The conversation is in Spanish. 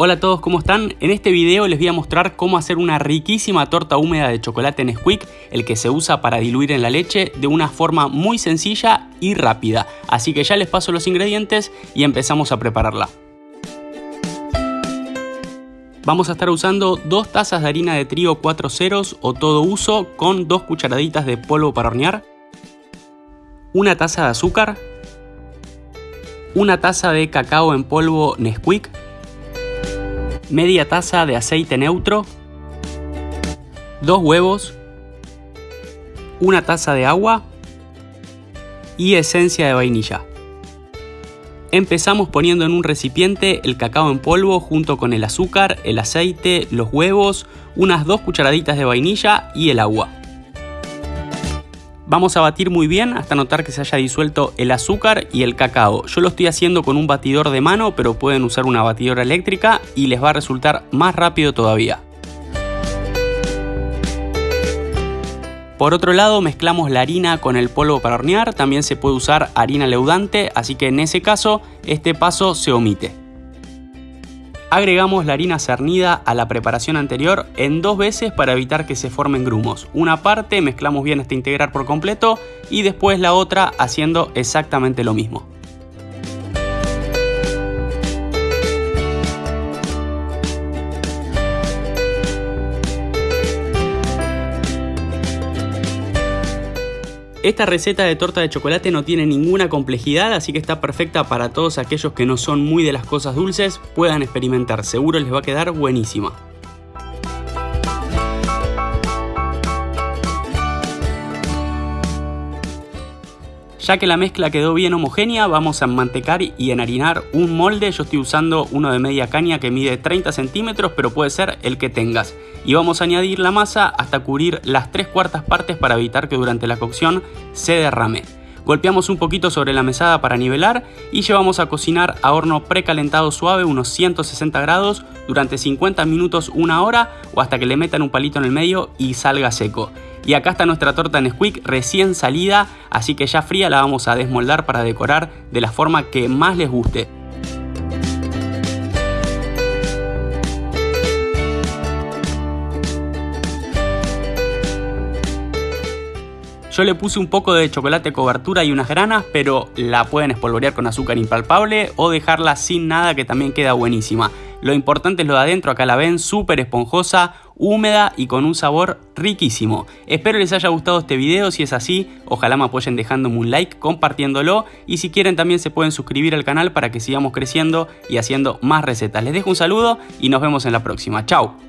Hola a todos, ¿cómo están? En este video les voy a mostrar cómo hacer una riquísima torta húmeda de chocolate Nesquik, el que se usa para diluir en la leche de una forma muy sencilla y rápida. Así que ya les paso los ingredientes y empezamos a prepararla. Vamos a estar usando dos tazas de harina de trigo 4 ceros o todo uso con dos cucharaditas de polvo para hornear, una taza de azúcar, una taza de cacao en polvo Nesquik, media taza de aceite neutro, dos huevos, una taza de agua y esencia de vainilla. Empezamos poniendo en un recipiente el cacao en polvo junto con el azúcar, el aceite, los huevos, unas dos cucharaditas de vainilla y el agua. Vamos a batir muy bien hasta notar que se haya disuelto el azúcar y el cacao. Yo lo estoy haciendo con un batidor de mano, pero pueden usar una batidora eléctrica y les va a resultar más rápido todavía. Por otro lado mezclamos la harina con el polvo para hornear, también se puede usar harina leudante, así que en ese caso este paso se omite. Agregamos la harina cernida a la preparación anterior en dos veces para evitar que se formen grumos. Una parte mezclamos bien hasta integrar por completo y después la otra haciendo exactamente lo mismo. Esta receta de torta de chocolate no tiene ninguna complejidad, así que está perfecta para todos aquellos que no son muy de las cosas dulces, puedan experimentar, seguro les va a quedar buenísima. Ya que la mezcla quedó bien homogénea, vamos a mantecar y enharinar un molde. Yo estoy usando uno de media caña que mide 30 centímetros, pero puede ser el que tengas. Y vamos a añadir la masa hasta cubrir las tres cuartas partes para evitar que durante la cocción se derrame. Golpeamos un poquito sobre la mesada para nivelar y llevamos a cocinar a horno precalentado suave unos 160 grados durante 50 minutos, una hora o hasta que le metan un palito en el medio y salga seco. Y acá está nuestra torta Nesquik recién salida, así que ya fría la vamos a desmoldar para decorar de la forma que más les guste. Yo le puse un poco de chocolate cobertura y unas granas, pero la pueden espolvorear con azúcar impalpable o dejarla sin nada que también queda buenísima. Lo importante es lo de adentro, acá la ven, súper esponjosa, húmeda y con un sabor riquísimo. Espero les haya gustado este video, si es así, ojalá me apoyen dejándome un like, compartiéndolo y si quieren también se pueden suscribir al canal para que sigamos creciendo y haciendo más recetas. Les dejo un saludo y nos vemos en la próxima. Chao.